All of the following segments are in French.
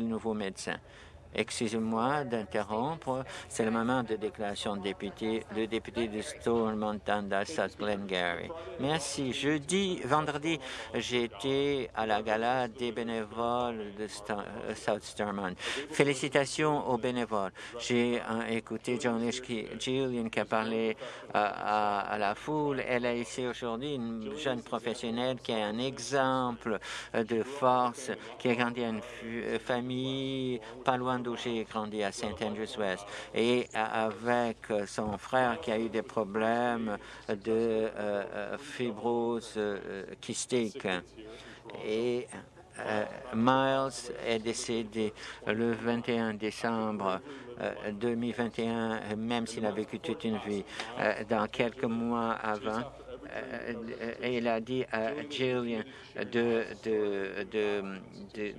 nouveaux médecins. Excusez-moi d'interrompre. C'est le moment de déclaration de député, le député de Stormont South Glengarry. Merci. Jeudi, vendredi, j'étais à la gala des bénévoles de euh, South Stormont. Félicitations aux bénévoles. J'ai euh, écouté John Gillian qui a parlé euh, à, la foule. Elle est ici aujourd'hui une jeune professionnelle qui est un exemple de force, qui a grandi à une famille pas loin d'où j'ai grandi à St. Andrews West et avec son frère qui a eu des problèmes de euh, euh, fibrose euh, kystique. Et Miles est décédé le 21 décembre 2021, même s'il a vécu toute une vie. dans quelques mois avant, il a dit à Jillian de, de,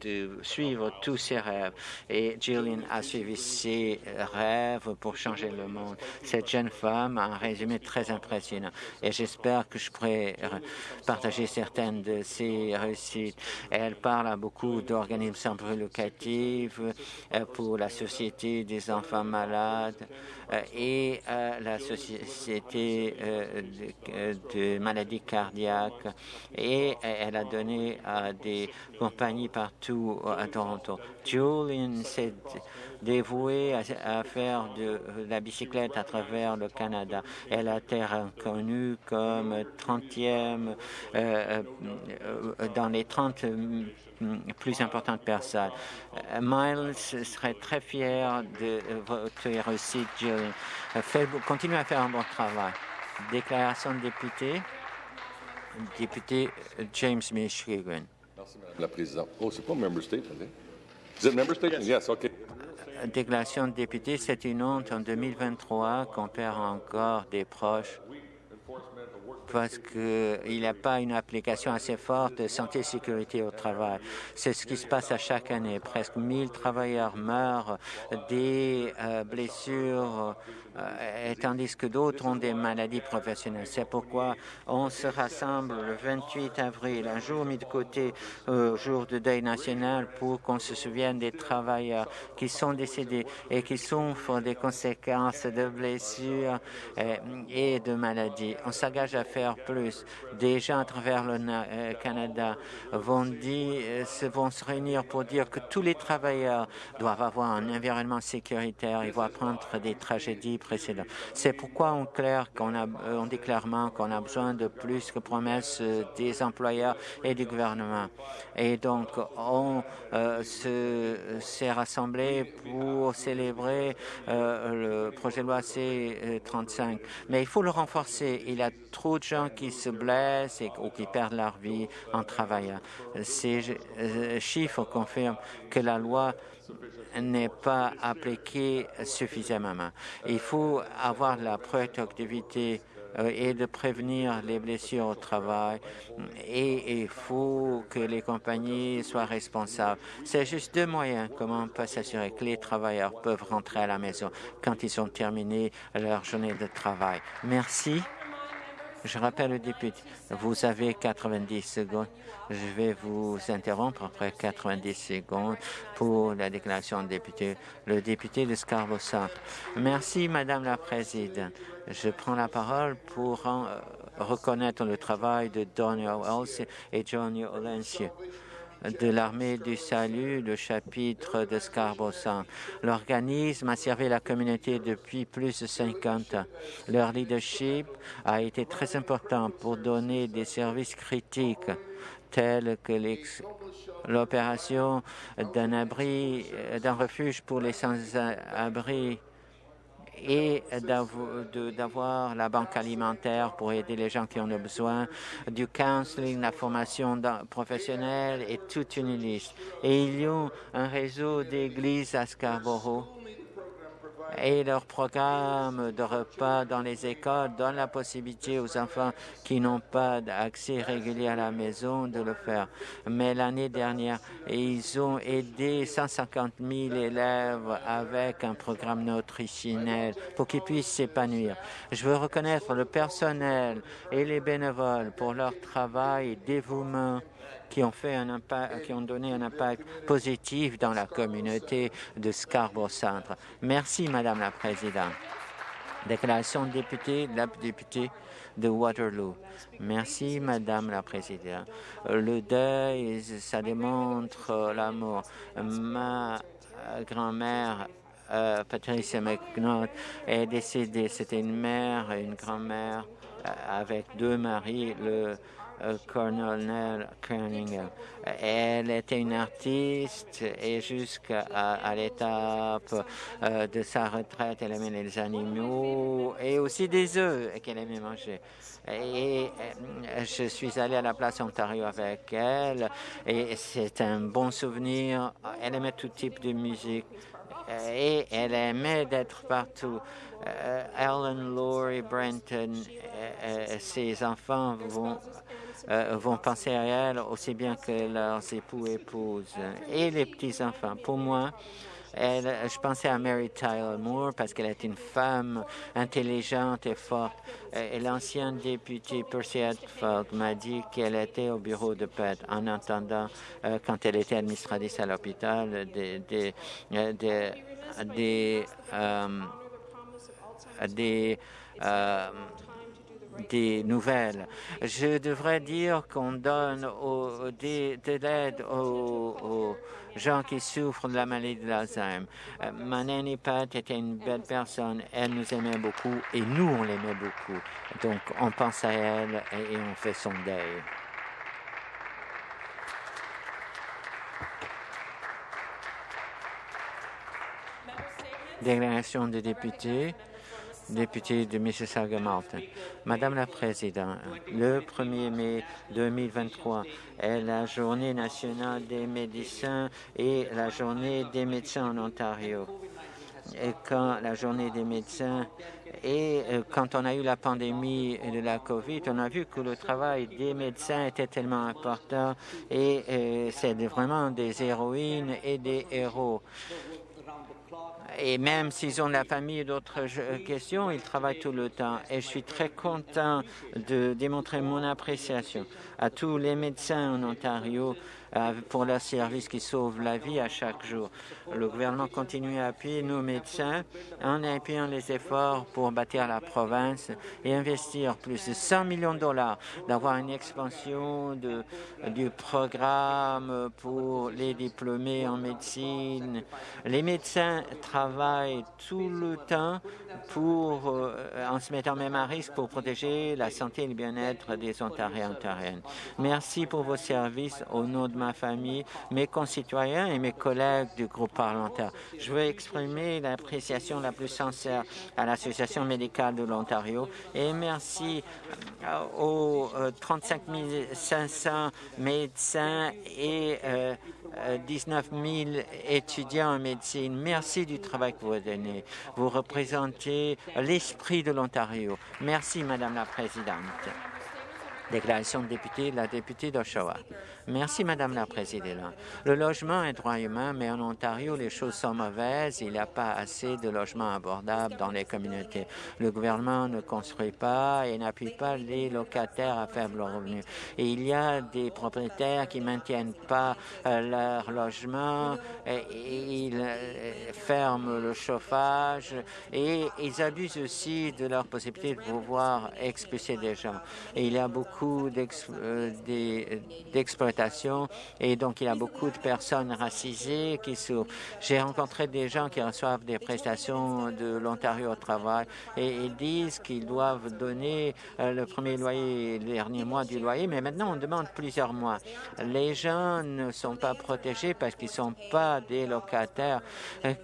de, suivre tous ses rêves. Et Jillian a suivi ses rêves pour changer le monde. Cette jeune femme a un résumé très impressionnant. Et j'espère que je pourrai partager certaines de ses réussites. Elle parle à beaucoup d'organismes locatifs euh, pour la Société des enfants malades et euh, la Société de de maladies cardiaques et elle a donné à des compagnies partout à Toronto. Julian s'est dévouée à, faire de la bicyclette à travers le Canada. Elle a été reconnue comme 30e euh, euh, dans les 30 plus importantes personnes. Miles serait très fier de votre réussite, Julian. Continuez à faire un bon travail. Déclaration de député. Député James Michigan. Merci, Madame la Présidente. Oh, c'est pas member state, Is it member state? Yes, OK. Déclaration de député, c'est une honte en 2023 qu'on perd encore des proches parce qu'il n'y a pas une application assez forte de santé et sécurité au travail. C'est ce qui se passe à chaque année. Presque 1000 travailleurs meurent des euh, blessures, euh, tandis que d'autres ont des maladies professionnelles. C'est pourquoi on se rassemble le 28 avril, un jour mis de côté au jour de deuil national pour qu'on se souvienne des travailleurs qui sont décédés et qui souffrent des conséquences de blessures euh, et de maladies. On s'engage à faire plus. Des gens à travers le euh, Canada vont, dire, euh, se réunir pour dire que tous les travailleurs doivent avoir un environnement sécuritaire. Ils vont apprendre des tragédies C'est pourquoi on, qu'on euh, dit clairement qu'on a besoin de plus que promesses des employeurs et du gouvernement. Et donc, on s'est rassemblé pour célébrer le projet de loi C-35. Mais il faut le renforcer. Il y a trop de gens qui se blessent ou qui perdent leur vie en travaillant. Ces euh, chiffres confirment que la loi n'est pas appliquée suffisamment. Il faut avoir la productivité euh, et de prévenir les blessures au travail et il faut que les compagnies soient responsables. C'est juste deux moyens comment on peut s'assurer que les travailleurs peuvent rentrer à la maison quand ils ont terminé leur journée de travail? Merci. Je rappelle le député, vous avez 90 secondes. Je vais vous interrompre après 90 secondes pour la déclaration de député. Le député de Scarborough Centre. Merci, Madame la Présidente. Je prends la parole pour euh, reconnaître le travail de Daniel Wells et Johnny Olencieux de l'armée du salut, le chapitre de Scarborough L'organisme a servi la communauté depuis plus de 50 ans. Leur leadership a été très important pour donner des services critiques tels que l'opération d'un abri, d'un refuge pour les sans-abri et d'avoir la banque alimentaire pour aider les gens qui ont besoin, du counseling, la formation professionnelle et toute une liste. Et il y a un réseau d'églises à Scarborough et leur programme de repas dans les écoles donne la possibilité aux enfants qui n'ont pas d'accès régulier à la maison de le faire. Mais l'année dernière, ils ont aidé 150 000 élèves avec un programme nutritionnel pour qu'ils puissent s'épanouir. Je veux reconnaître le personnel et les bénévoles pour leur travail et dévouement qui ont, fait un impact, qui ont donné un impact positif dans la communauté de Scarborough Centre. Merci, Madame la Présidente. Déclaration de député, la députée de Waterloo. Merci, Madame la Présidente. Le deuil, ça démontre l'amour. Ma grand-mère euh, Patricia McNaught est décédée. C'était une mère et une grand-mère euh, avec deux maris, euh, Colonel Cunningham. Elle était une artiste et jusqu'à l'étape de sa retraite, elle aimait les animaux et aussi des œufs qu'elle aimait manger. Et je suis allé à la place Ontario avec elle et c'est un bon souvenir. Elle aimait tout type de musique et elle aimait d'être partout. Euh, Ellen, Laurie, Brenton, euh, euh, ses enfants vont, vont penser à elle aussi bien que leurs époux épouses et les petits-enfants. Pour moi, je pensais à Mary Tyler Moore parce qu'elle est une femme intelligente et forte. Et l'ancien député Percy Edford m'a dit qu'elle était au bureau de paix en attendant, quand elle était administratrice à l'hôpital, des, des, des, des, euh, euh, des nouvelles. Je devrais dire qu'on donne au, de l'aide aux, gens qui souffrent de la maladie de l'Alzheimer. Euh, ma nanny Pat était une belle personne. Elle nous aimait beaucoup et nous, on l'aimait beaucoup. Donc, on pense à elle et on fait son deuil. Déclaration des députés, député de Mississauga-Malton. Madame la Présidente, le 1er mai 2023 est la journée nationale des médecins et la journée des médecins en Ontario. Et quand la journée des médecins et euh, quand on a eu la pandémie de la COVID, on a vu que le travail des médecins était tellement important et euh, c'est vraiment des héroïnes et des héros et même s'ils ont la famille et d'autres questions, ils travaillent tout le temps. Et je suis très content de démontrer mon appréciation à tous les médecins en Ontario pour leurs services qui sauvent la vie à chaque jour. Le gouvernement continue à appuyer nos médecins en appuyant les efforts pour bâtir la province et investir plus de 100 millions de dollars, d'avoir une expansion du programme pour les diplômés en médecine. Les médecins travaillent tout le temps pour, euh, en se mettant même à risque pour protéger la santé et le bien-être des Ontariens et Ontariennes. Merci pour vos services au nom de ma famille, mes concitoyens et mes collègues du groupe parlementaire. Je veux exprimer l'appréciation la plus sincère à l'Association médicale de l'Ontario et merci euh, aux 35 euh, 500 médecins et 19 euh, 000 étudiants en médecine. Merci du travail que vous donnez. Vous représentez l'esprit de l'Ontario. Merci, Madame la Présidente. Déclaration de député, la députée d'Oshawa. Merci, Madame la Présidente. Le logement est droit humain, mais en Ontario, les choses sont mauvaises. Il n'y a pas assez de logements abordables dans les communautés. Le gouvernement ne construit pas et n'appuie pas les locataires à faible revenu. Et il y a des propriétaires qui ne maintiennent pas euh, leur logement, ils euh, ferment le chauffage et ils abusent aussi de leur possibilité de pouvoir expulser des gens. Et il y a beaucoup euh, et donc il y a beaucoup de personnes racisées qui souffrent. J'ai rencontré des gens qui reçoivent des prestations de l'Ontario au travail et ils disent qu'ils doivent donner euh, le premier loyer, le dernier mois du loyer, mais maintenant on demande plusieurs mois. Les gens ne sont pas protégés parce qu'ils ne sont pas des locataires.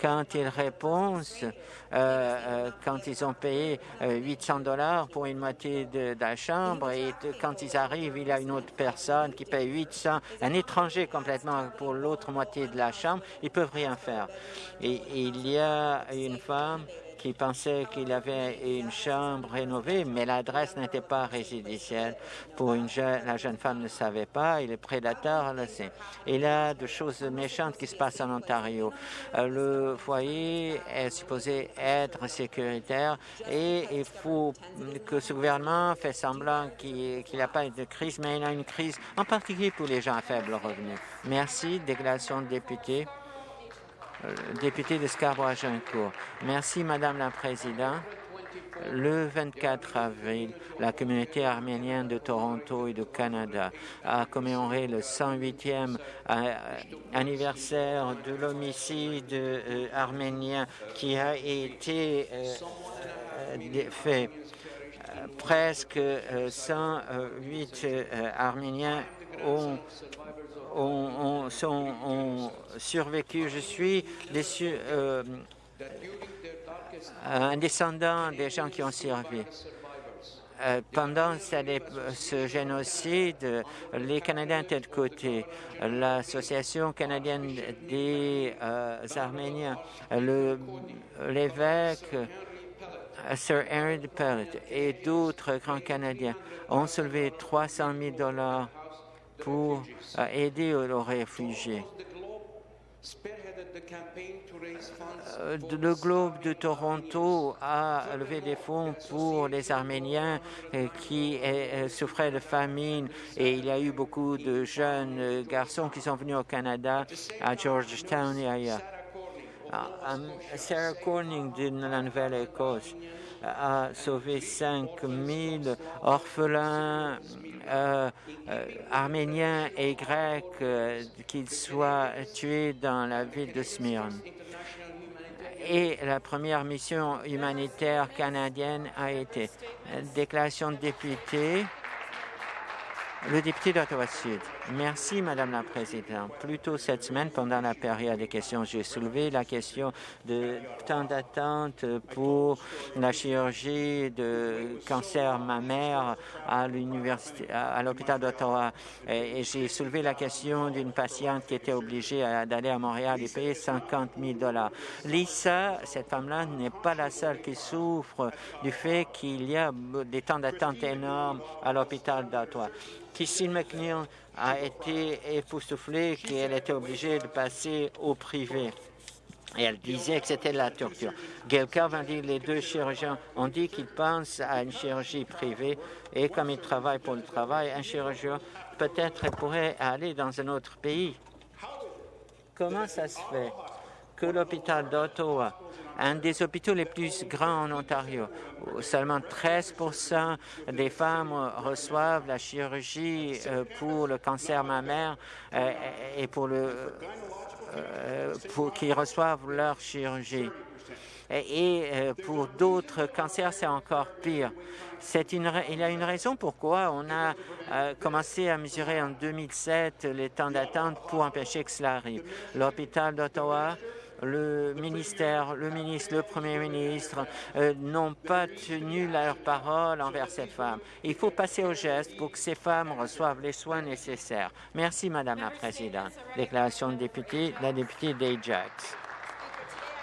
Quand ils répondent, euh, euh, quand ils ont payé 800 dollars pour une moitié de, de, la chambre et quand ils arrivent, il y a une autre personne qui paye 800 un étranger complètement pour l'autre moitié de la chambre, ils peuvent rien faire. Et il y a une femme qui pensait qu'il avait une chambre rénovée, mais l'adresse n'était pas résidentielle. Pour une jeune, la jeune femme ne savait pas, et le prédateur le sait. Il y a de choses méchantes qui se passent en Ontario. Euh, le foyer est supposé être sécuritaire et il faut que ce gouvernement fait semblant qu'il n'y a pas de crise, mais il y a une crise, en particulier pour les gens à faible revenu. Merci. Déclaration de député. Euh, député de Scarborough-Agincourt. Merci, Madame la Présidente. Le 24 avril, la communauté arménienne de Toronto et du Canada a commémoré le 108e euh, anniversaire de l'homicide euh, arménien qui a été fait. Presque 108 Arméniens ont ont, survécu. Je suis euh, un descendant des gens qui ont survécu. Euh, pendant ce génocide, les Canadiens étaient de côté. L'Association canadienne des euh, Arméniens, l'évêque Sir Aaron Pellet et d'autres grands Canadiens ont soulevé 300 000 dollars pour euh, aider les réfugiés. Euh, le Globe de Toronto a levé des fonds pour les Arméniens euh, qui souffraient de famine et il y a eu beaucoup de jeunes garçons qui sont venus au Canada, à Georgetown et ailleurs. Ah, Sarah Corning de la Nouvelle-Écosse a sauvé 5 000 orphelins euh, euh, arméniens et grecs, euh, qu'ils soient tués dans la ville de Smyrne. Et la première mission humanitaire canadienne a été déclaration de député. Le député d'Ottawa-Sud. Merci, Madame la Présidente. Plus tôt cette semaine, pendant la période des questions, j'ai soulevé la question de temps d'attente pour la chirurgie de cancer mammaire à l'université, à l'hôpital d'Ottawa. Et, j'ai soulevé la question d'une patiente qui était obligée d'aller à Montréal et payer 50 000 dollars. Lisa, cette femme-là, n'est pas la seule qui souffre du fait qu'il y a des temps d'attente énormes à l'hôpital d'Ottawa. Christine McNeil a été époustouflée qu'elle était obligée de passer au privé. Et elle disait que c'était la torture. Gail Calvin dit les deux chirurgiens ont dit qu'ils pensent à une chirurgie privée et comme ils travaillent pour le travail, un chirurgien peut-être pourrait aller dans un autre pays. Comment ça se fait que l'hôpital d'Ottawa un des hôpitaux les plus grands en Ontario. Seulement 13% des femmes reçoivent la chirurgie euh, pour le cancer mammaire euh, et pour le euh, pour reçoivent leur chirurgie. Et pour d'autres cancers, c'est encore pire. Il y a une raison pourquoi on a commencé à mesurer en 2007 les temps d'attente pour empêcher que cela arrive. L'hôpital d'Ottawa le ministère, le ministre, le Premier ministre euh, n'ont pas tenu leur parole envers ces femmes. Il faut passer au geste pour que ces femmes reçoivent les soins nécessaires. Merci, Madame la Présidente. Déclaration de député, la députée d'Ajax.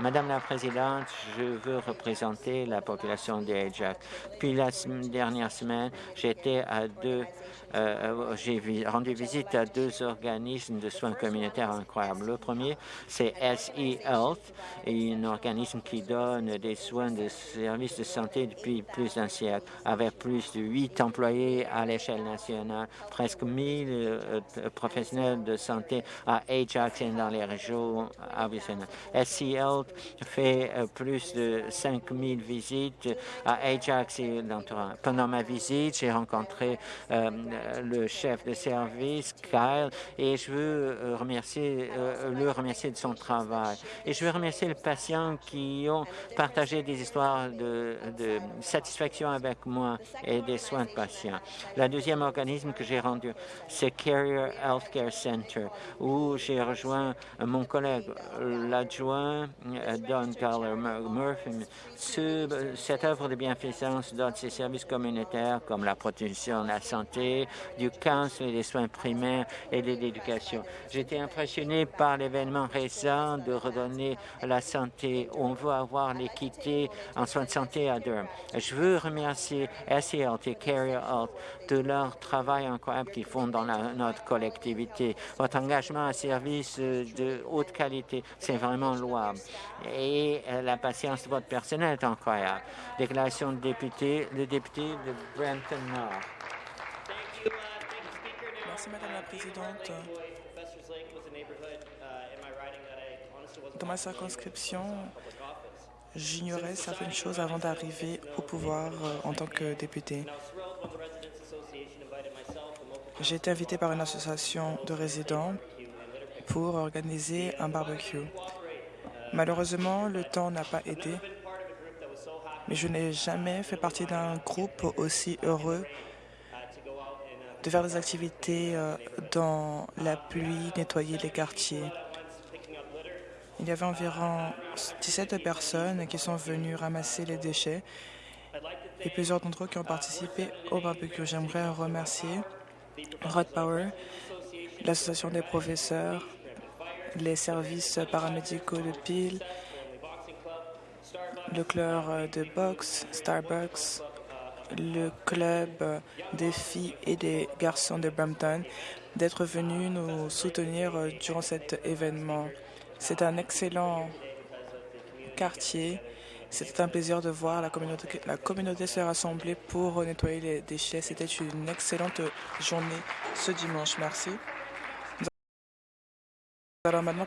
Madame la Présidente, je veux représenter la population d'Ajax. Puis la dernière semaine, j'étais à deux euh, j'ai rendu visite à deux organismes de soins communautaires incroyables. Le premier, c'est SE Health, un organisme qui donne des soins de services de santé depuis plus d'un siècle, avec plus de huit employés à l'échelle nationale, presque 1000 euh, professionnels de santé à Ajax et dans les régions additionnelles. SE fait euh, plus de 5000 visites à Ajax et l'entourage. Pendant ma visite, j'ai rencontré le chef de service, Kyle, et je veux euh, remercier, euh, le remercier de son travail. Et je veux remercier les patients qui ont partagé des histoires de, satisfaction avec moi et des soins de patients. Le deuxième organisme que j'ai rendu, c'est Carrier Healthcare Center, où j'ai rejoint mon collègue, l'adjoint euh, Don Carler Murphy. Ce- cette œuvre de bienfaisance donne ses services communautaires comme la protection de la santé, du cancer et des soins primaires et de l'éducation. J'ai été impressionné par l'événement récent de redonner la santé. On veut avoir l'équité en soins de santé à Durham. Je veux remercier SELT et Carrier Health de leur travail incroyable qu'ils font dans notre collectivité. Votre engagement à service euh, de haute qualité, c'est vraiment louable. Et euh, la patience de votre personnel est incroyable. Déclaration de député, le député de Brampton Nord. Merci, Madame la Présidente. Dans ma circonscription, j'ignorais certaines choses avant d'arriver au pouvoir euh, en tant que député. J'ai été invité par une association de résidents pour organiser un barbecue. Malheureusement, le temps n'a pas aidé, mais je n'ai jamais fait partie d'un groupe aussi heureux de faire des activités euh, dans la pluie, nettoyer les quartiers. Il y avait environ 17 personnes qui sont venues ramasser les déchets et plusieurs d'entre eux qui ont participé au barbecue. J'aimerais remercier Rod Power, l'association des professeurs, les services paramédicaux de Peel, le club de boxe, Starbucks, le club des filles et des garçons de Brampton d'être venus nous soutenir durant cet événement. C'est un excellent quartier. C'était un plaisir de voir la communauté, la communauté se rassembler pour nettoyer les déchets. C'était une excellente journée ce dimanche. Merci. Allons maintenant